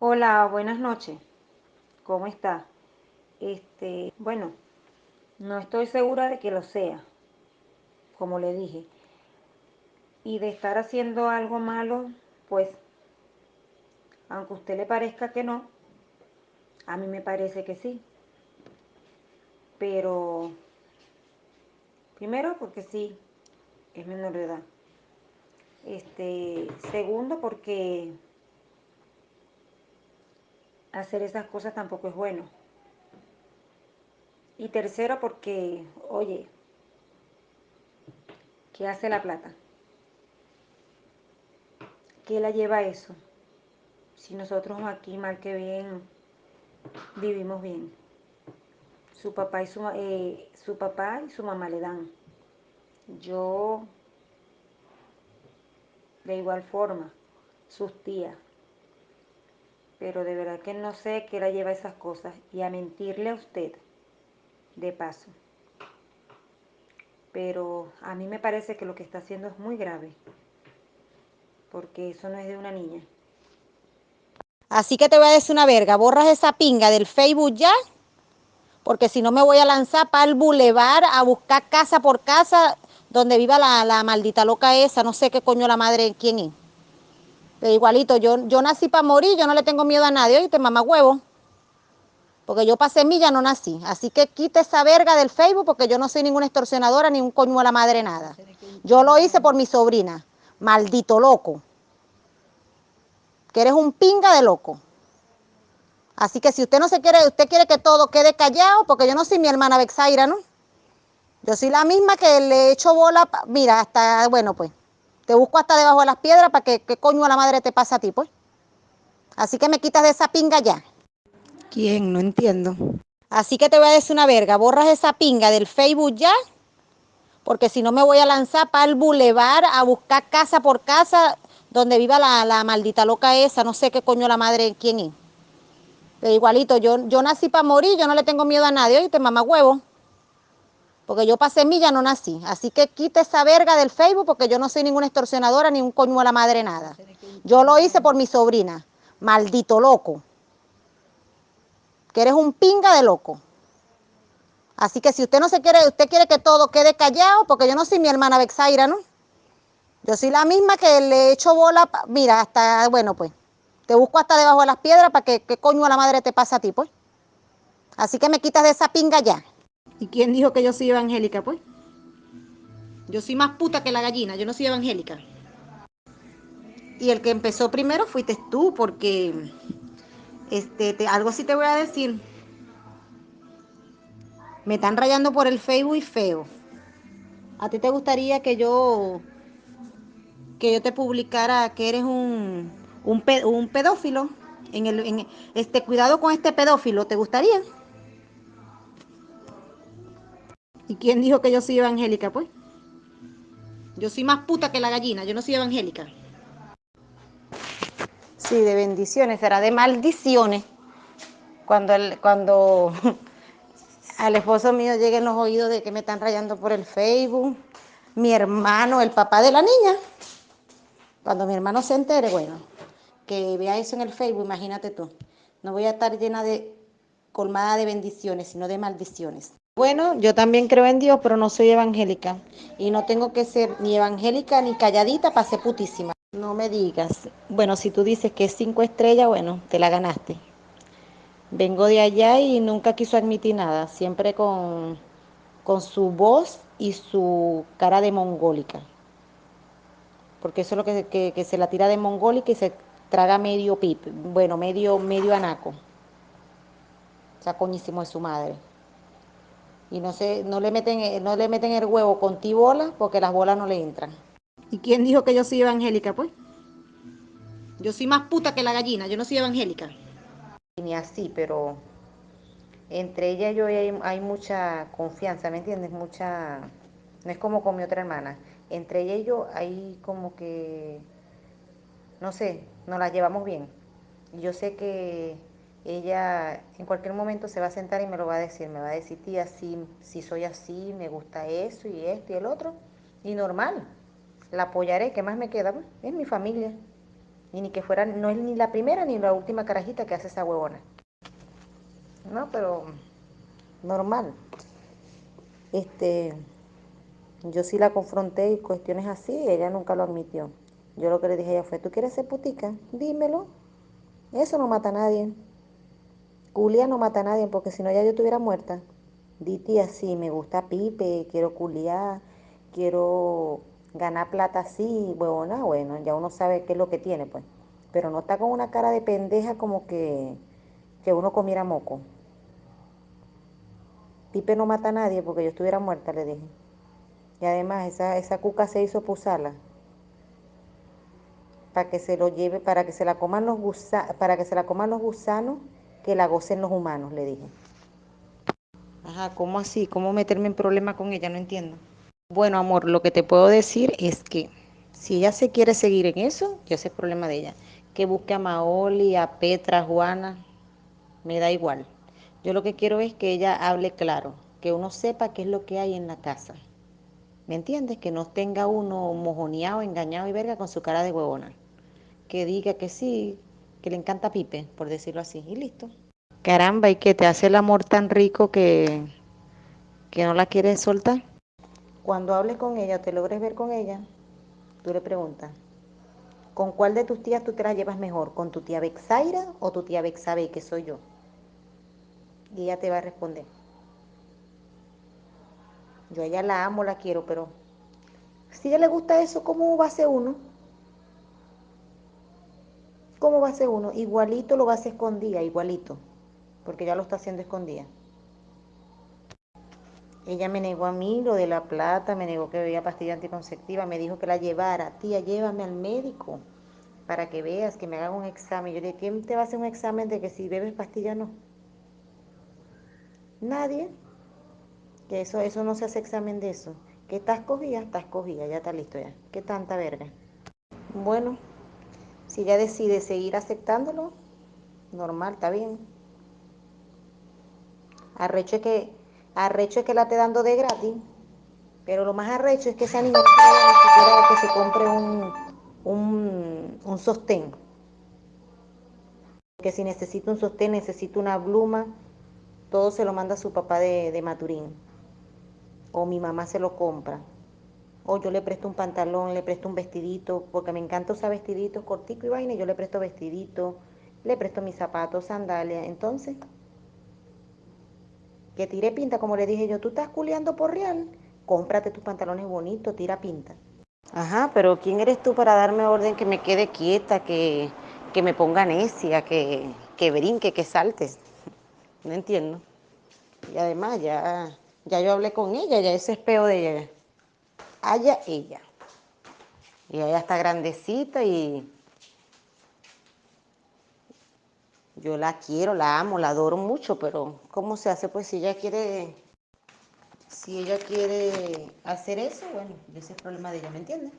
Hola, buenas noches. ¿Cómo está? Este, bueno, no estoy segura de que lo sea, como le dije. Y de estar haciendo algo malo, pues, aunque a usted le parezca que no, a mí me parece que sí. Pero, primero, porque sí, es menor de edad. Este, segundo, porque hacer esas cosas tampoco es bueno. Y tercero, porque, oye, ¿qué hace la plata? ¿Qué la lleva eso? Si nosotros aquí, mal que bien, vivimos bien. Su papá y su, eh, su papá y su mamá le dan. Yo, de igual forma, sus tías. Pero de verdad que no sé qué la lleva a esas cosas. Y a mentirle a usted, de paso. Pero a mí me parece que lo que está haciendo es muy grave. Porque eso no es de una niña. Así que te voy a decir una verga, borras esa pinga del Facebook ya, porque si no me voy a lanzar para el bulevar a buscar casa por casa donde viva la, la, maldita loca esa, no sé qué coño la madre, quién es. Igualito, yo, yo nací para morir, yo no le tengo miedo a nadie, oíste, mamá huevo. Porque yo para semilla no nací. Así que quite esa verga del Facebook porque yo no soy ninguna extorsionadora ni un coño a la madre nada. Yo lo hice por mi sobrina. Maldito loco que eres un pinga de loco. Así que si usted no se quiere, usted quiere que todo quede callado, porque yo no soy mi hermana Bexaira, ¿no? Yo soy la misma que le echo bola, mira, hasta, bueno, pues, te busco hasta debajo de las piedras para que, ¿qué coño a la madre te pasa a ti, pues? Así que me quitas de esa pinga ya. ¿Quién? No entiendo. Así que te voy a decir una verga, borras esa pinga del Facebook ya, porque si no me voy a lanzar para el bulevar a buscar casa por casa donde viva la, la, maldita loca esa, no sé qué coño la madre, quién es. Pero igualito, yo, yo nací para morir, yo no le tengo miedo a nadie, oíste, mamá huevo. Porque yo para semilla no nací. Así que quite esa verga del Facebook porque yo no soy ninguna extorsionadora ni un coño a la madre nada. Yo lo hice por mi sobrina. Maldito loco. Que eres un pinga de loco. Así que si usted no se quiere, usted quiere que todo quede callado, porque yo no soy mi hermana Bexaira, ¿no? Yo soy la misma que le echo bola, mira, hasta, bueno, pues, te busco hasta debajo de las piedras para que, ¿qué coño a la madre te pasa a ti, pues? Así que me quitas de esa pinga ya. ¿Y quién dijo que yo soy evangélica, pues? Yo soy más puta que la gallina, yo no soy evangélica. Y el que empezó primero fuiste tú, porque, este, te, algo sí te voy a decir. Me están rayando por el Facebook y feo. ¿A ti te gustaría que yo que yo te publicara que eres un, un, un pedófilo, en el, este, cuidado con este pedófilo, ¿te gustaría? ¿Y quién dijo que yo soy evangélica, pues? Yo soy más puta que la gallina, yo no soy evangélica. Sí, de bendiciones, será de maldiciones. Cuando, el, cuando al esposo mío lleguen los oídos de que me están rayando por el Facebook, mi hermano, el papá de la niña, cuando mi hermano se entere, bueno, que vea eso en el Facebook, imagínate tú. No voy a estar llena de, colmada de bendiciones, sino de maldiciones. Bueno, yo también creo en Dios, pero no soy evangélica. Y no tengo que ser ni evangélica ni calladita para ser putísima. No me digas. Bueno, si tú dices que es cinco estrellas, bueno, te la ganaste. Vengo de allá y nunca quiso admitir nada. Siempre con, con su voz y su cara de mongólica porque eso es lo que, que, se la tira de mongol y se traga medio pip, bueno, medio, medio anaco. O de su madre. Y no se, no le meten, no le meten el huevo con ti bola porque las bolas no le entran. ¿Y quién dijo que yo soy evangélica, pues? Yo soy más puta que la gallina, yo no soy evangélica. Ni así, pero entre ella y yo hay, hay mucha confianza, ¿me entiendes? Mucha... No es como con mi otra hermana entre ella y yo hay como que, no sé, nos la llevamos bien. Y yo sé que ella en cualquier momento se va a sentar y me lo va a decir, me va a decir, tía, si, si soy así, me gusta eso y esto y el otro. Y normal, la apoyaré, ¿qué más me queda? Pues, es mi familia. Y ni que fuera, no es ni la primera ni la última carajita que hace esa huevona. No, pero normal. Este, yo sí la confronté y cuestiones así, ella nunca lo admitió. Yo lo que le dije a ella fue, ¿tú quieres ser putica? Dímelo. Eso no mata a nadie. Culia no mata a nadie porque si no ya yo estuviera muerta. Diti así, me gusta pipe, quiero culiar, quiero ganar plata así, huevona, bueno, ya uno sabe qué es lo que tiene, pues. Pero no está con una cara de pendeja como que, que uno comiera moco. Pipe no mata a nadie porque yo estuviera muerta, le dije. Y además esa, esa cuca se hizo pusala para que se lo lleve, para que se la coman los gusanos, para que se la coman los gusanos, que la gocen los humanos, le dije. Ajá, ¿cómo así? ¿Cómo meterme en problema con ella? No entiendo. Bueno, amor, lo que te puedo decir es que si ella se quiere seguir en eso, ya ese es problema de ella. Que busque a Maoli, a Petra, a Juana, me da igual. Yo lo que quiero es que ella hable claro, que uno sepa qué es lo que hay en la casa. ¿Me entiendes? Que no tenga uno mojoneado, engañado y verga con su cara de huevona que diga que sí, que le encanta Pipe, por decirlo así, y listo. Caramba, y que te hace el amor tan rico que, que no la quieres soltar. Cuando hables con ella, te logres ver con ella, tú le preguntas, ¿con cuál de tus tías tú te la llevas mejor? ¿Con tu tía Bexaira o tu tía Bexabe, que soy yo? Y ella te va a responder. Yo a ella la amo, la quiero, pero si a ella le gusta eso, ¿cómo va a ser uno? ¿Cómo va a ser uno? Igualito lo va a hacer escondida, igualito, porque ya lo está haciendo escondida. Ella me negó a mí lo de la plata, me negó que bebía pastilla anticonceptiva, me dijo que la llevara. Tía, llévame al médico para que veas, que me haga un examen. Yo le dije, ¿quién te va a hacer un examen de que si bebes pastilla no? Nadie. Que eso, eso no se hace examen de eso. Que estás cogida, estás cogida, ya está listo ya. ¿Qué tanta verga? Bueno, si ella decide seguir aceptándolo, normal, está bien. Arrecho es que, arrecho es que la esté dando de gratis, pero lo más arrecho es que esa niña no ni siquiera que se compre un, un, un sostén. Que si necesita un sostén, necesita una pluma, todo se lo manda a su papá de, de Maturín. O mi mamá se lo compra o yo le presto un pantalón, le presto un vestidito, porque me encanta usar vestiditos cortico y vaina, yo le presto vestidito, le presto mis zapatos, sandalias, entonces, que tire pinta, como le dije yo, tú estás culeando por real, cómprate tus pantalones bonitos, tira pinta. Ajá, pero ¿quién eres tú para darme orden que me quede quieta, que, que me ponga necia, que, que brinque, que saltes? No entiendo. Y además ya, ya yo hablé con ella, ya ese es peo de ella haya ella. Y ella está grandecita y yo la quiero, la amo, la adoro mucho, pero ¿cómo se hace? Pues si ella quiere, si ella quiere hacer eso, bueno, ese es el problema de ella, ¿me entiendes?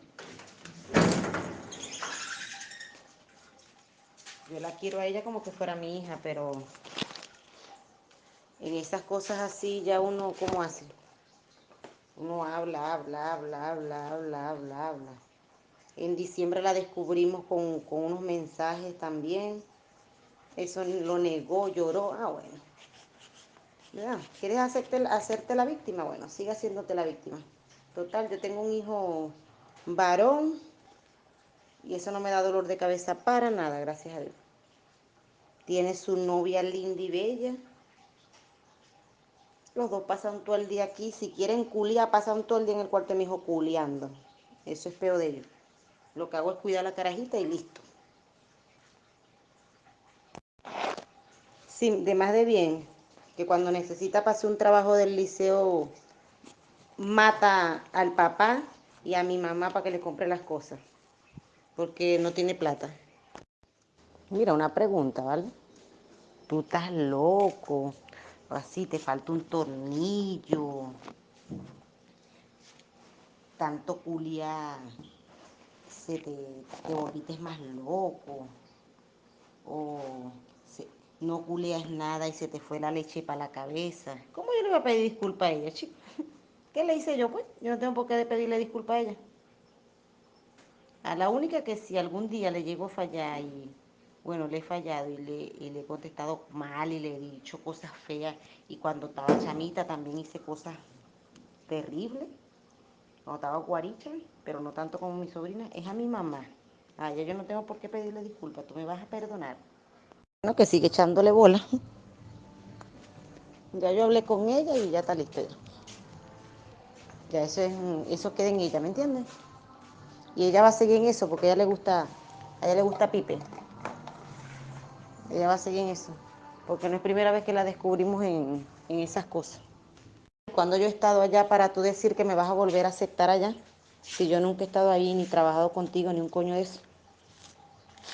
Yo la quiero a ella como que fuera mi hija, pero en esas cosas así ya uno, ¿cómo hace? Uno habla, habla, habla, habla, habla, habla, habla. En diciembre la descubrimos con, unos mensajes también. Eso lo negó, lloró. Ah, bueno. ¿Quieres hacerte, hacerte la víctima? Bueno, sigue haciéndote la víctima. Total, yo tengo un hijo varón y eso no me da dolor de cabeza para nada, gracias a Dios. Tiene su novia linda y bella los dos pasan todo el día aquí. Si quieren culiar, pasan todo el día en el cuarto de mi hijo culiando. Eso es peor de ellos. Lo que hago es cuidar la carajita y listo. Sí, de más de bien, que cuando necesita pasar un trabajo del liceo, mata al papá y a mi mamá para que le compre las cosas, porque no tiene plata. Mira, una pregunta, ¿vale? Tú estás loco así te falta un tornillo, tanto culiar, se te, te volviste más loco, o no culias nada y se te fue la leche para la cabeza. ¿Cómo yo le voy a pedir disculpa a ella, chico? ¿Qué le hice yo, pues? Yo no tengo por qué pedirle disculpa a ella. A la única que si algún día le llego a fallar y, bueno, le he fallado y le, he contestado mal y le he dicho cosas feas y cuando estaba chamita también hice cosas terribles, cuando estaba guaricha, pero no tanto como mi sobrina, es a mi mamá. Ah, ya yo no tengo por qué pedirle disculpas, tú me vas a perdonar. Bueno, que sigue echándole bola. Ya yo hablé con ella y ya está listo. Ya eso, es, eso queda en ella, ¿me entiendes? Y ella va a seguir en eso porque a ella le gusta, a ella le gusta Pipe. Ella va a seguir en eso. Porque no es primera vez que la descubrimos en, en esas cosas. Cuando yo he estado allá para tú decir que me vas a volver a aceptar allá, si yo nunca he estado ahí ni trabajado contigo ni un coño de eso.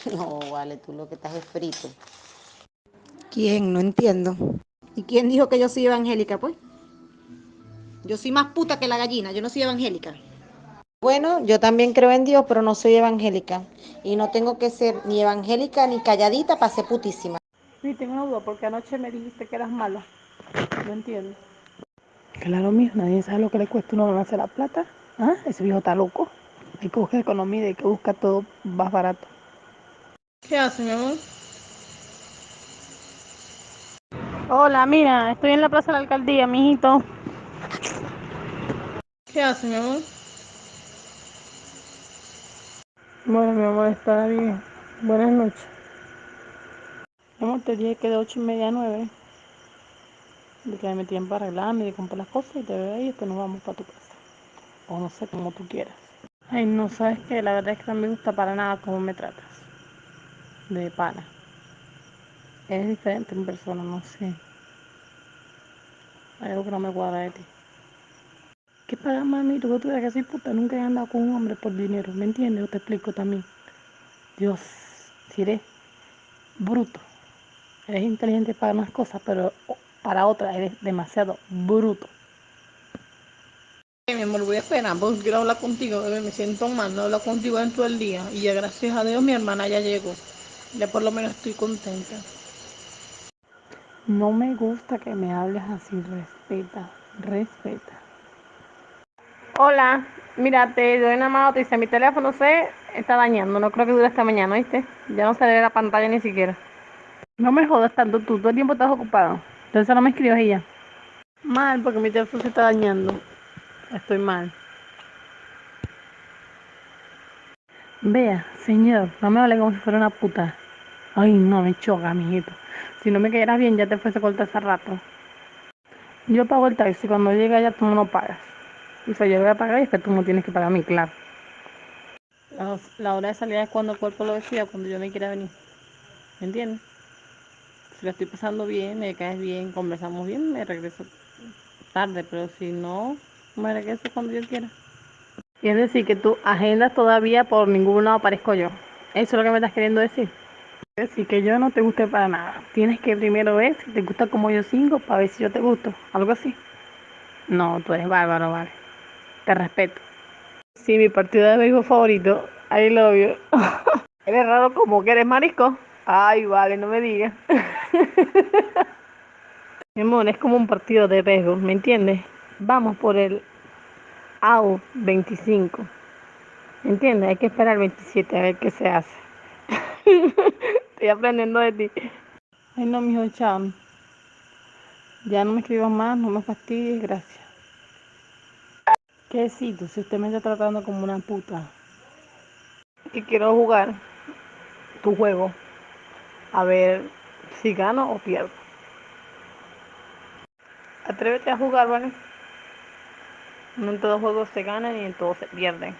No, vale, tú lo que estás es frito. ¿Quién? No entiendo. ¿Y quién dijo que yo soy evangélica, pues? Yo soy más puta que la gallina, yo no soy evangélica. Bueno, yo también creo en Dios, pero no soy evangélica. Y no tengo que ser ni evangélica ni calladita para ser putísima. Sí, tengo una duda, porque anoche me dijiste que eras mala. No entiendo. Claro, mío, nadie sabe lo que le cuesta uno ganarse la plata. ¿Ah? Ese viejo está loco. Hay que buscar economía y hay que buscar todo más barato. ¿Qué hace, mi amor? Hola, mira, estoy en la plaza de la alcaldía, mijito. ¿Qué hace, mi amor? Bueno, mi amor, está bien. Buenas noches. Amor, te dije que de ocho y media a nueve. De que me tiempo para arreglarme, de comprar las cosas y te veo ahí y después nos vamos para tu casa. O no sé, como tú quieras. Ay, no, sabes que la verdad es que no me gusta para nada cómo me tratas. De pana. Eres diferente en persona, no sé. Hay algo que no me cuadra de ti. ¿Qué pagas, mami? Tú eres que soy puta. Nunca he andado con un hombre por dinero. ¿Me entiendes? Yo te explico también. Dios, si eres bruto. Eres inteligente para unas cosas, pero para otras eres demasiado bruto. Mi amor, voy a esperar porque quiero hablar contigo, bebé. Me siento mal, no hablo contigo en todo el día. Y ya gracias a Dios mi hermana ya llegó. Ya por lo menos estoy contenta. No me gusta que me hables así, respeta, respeta. Hola, mira, te doy una mano, te dice, mi teléfono se está dañando, no creo que dure hasta mañana, ¿viste? Ya no se ve la pantalla ni siquiera. No me jodas tanto tú, todo el tiempo estás ocupado. Entonces no me escribas ella. Mal, porque mi teléfono se está dañando. Estoy mal. Vea, señor, no me hable como si fuera una puta. Ay, no, me choca, mijito. Si no me quedaras bien, ya te fuese cortar hace rato. Yo pago el taxi, cuando llegue allá tú no lo pagas. O sea, yo voy a pagar y es que tú no tienes que pagar a mí, claro. La, la hora de salida es cuando el cuerpo lo decida, cuando yo me quiera venir. ¿Me entiendes? Si la estoy pasando bien, me caes bien, conversamos bien, me regreso tarde, pero si no, me regreso cuando yo quiera. Y es decir, que tú agendas todavía por ningún lado aparezco yo. Eso es lo que me estás queriendo decir. Es decir, que yo no te guste para nada. Tienes que primero ver si te gusta como yo singo para ver si yo te gusto. Algo así. No, tú eres bárbaro, vale. Te respeto. Sí, mi partido de béisbol favorito. I love you. eres raro como que eres marisco. Ay, vale, no me digas. Mi amor, es como un partido de béisbol, ¿me entiendes? Vamos por el AU 25. ¿Me entiendes? Hay que esperar el 27 a ver qué se hace. Estoy aprendiendo de ti. Ay, no, mijo, chao. Ya no me escribas más, no me fastidies, gracias. ¿Qué si usted me está tratando como una puta. Que quiero jugar tu juego. A ver si gano o pierdo. Atrévete a jugar, ¿vale? No en todos juegos se ganan y en todos se pierden.